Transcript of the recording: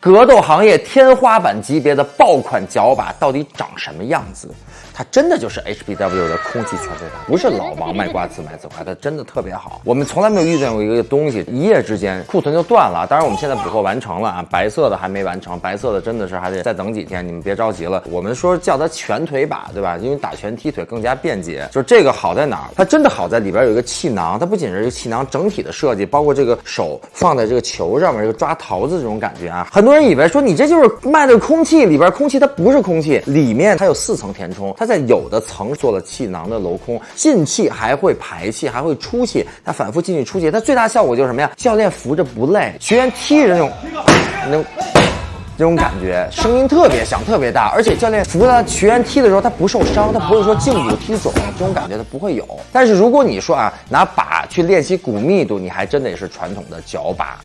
格斗行业天花板级别的爆款脚把到底长什么样子？它真的就是 HBW 的空气全对打，不是老王卖瓜自卖自夸，它真的特别好。我们从来没有遇见过一个东西，一夜之间库存就断了。当然，我们现在补货完成了啊，白色的还没完成，白色的真的是还得再等几天，你们别着急了。我们说叫它拳腿把，对吧？因为打拳踢腿更加便捷。就这个好在哪儿？它真的好在里边有一个气囊，它不仅是一个气囊，整体的设计，包括这个手放在这个球上面，这个抓桃子这种感觉啊，很多人以为说你这就是卖的空气，里边空气它不是空气，里面它有四层填充，它在有的层做了气囊的镂空，进气还会排气，还会出气，它反复进去出气，它最大效果就是什么呀？教练扶着不累，学员踢着那种，那种。这种感觉，声音特别响，特别大，而且教练扶他学员踢的时候，他不受伤，他不会说胫骨踢肿，这种感觉他不会有。但是如果你说啊，拿把去练习骨密度，你还真得是传统的脚把。